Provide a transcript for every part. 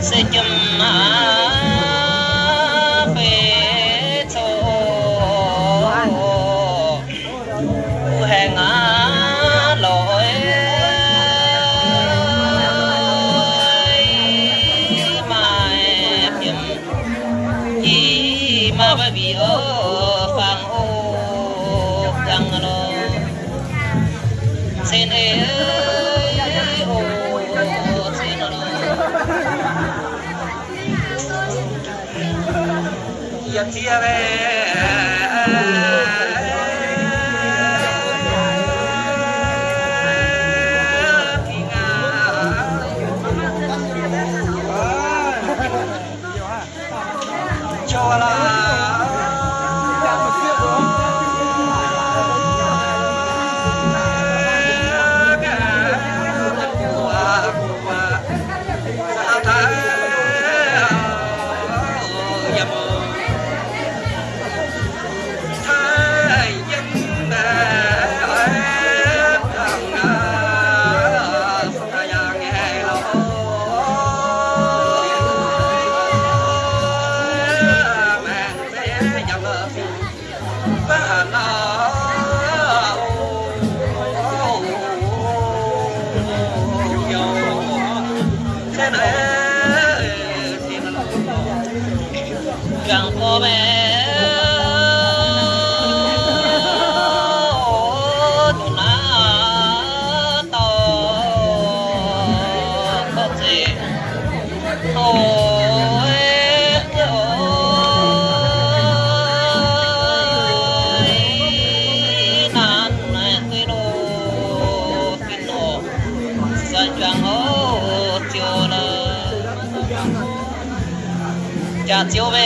sẽ chùm về chỗ hẹn lỗi mà chùm y mà bởi vì sen ơi ô xin ơi, ya tia ve applicazione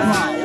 Wow.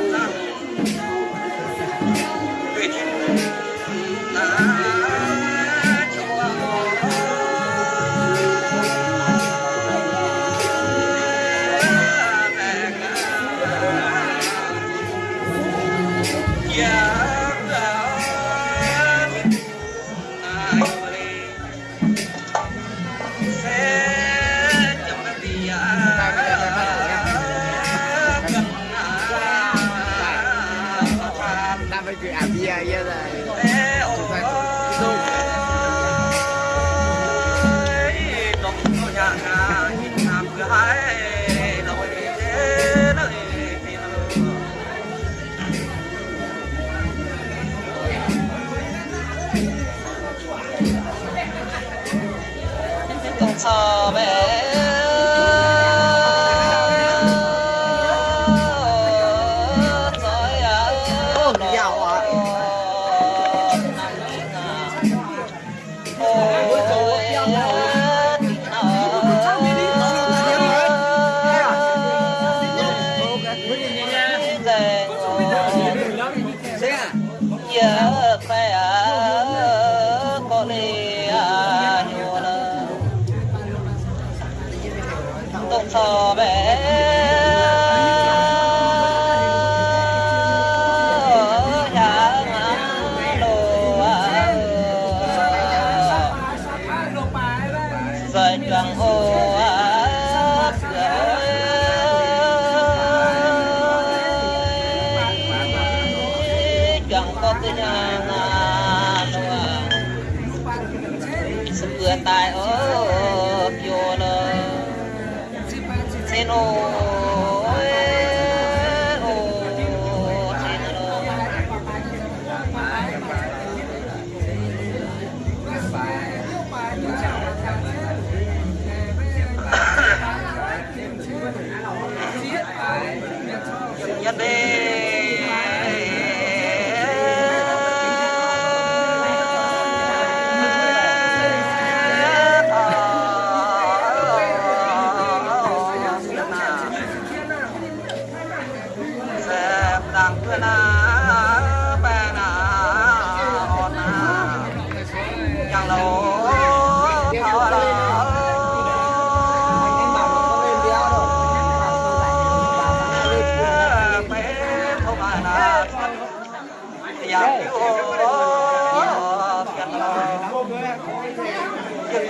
cửa tài ở vô lơ. Xin ô Hãy subscribe cho kênh Ghiền Mì Gõ Để không bỏ lỡ những video hấp dẫn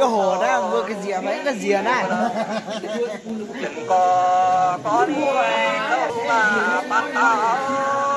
chỗ hồ đó, mua cái dìa mấy cái dìa này? Có có đi về đâu mà bắt tao.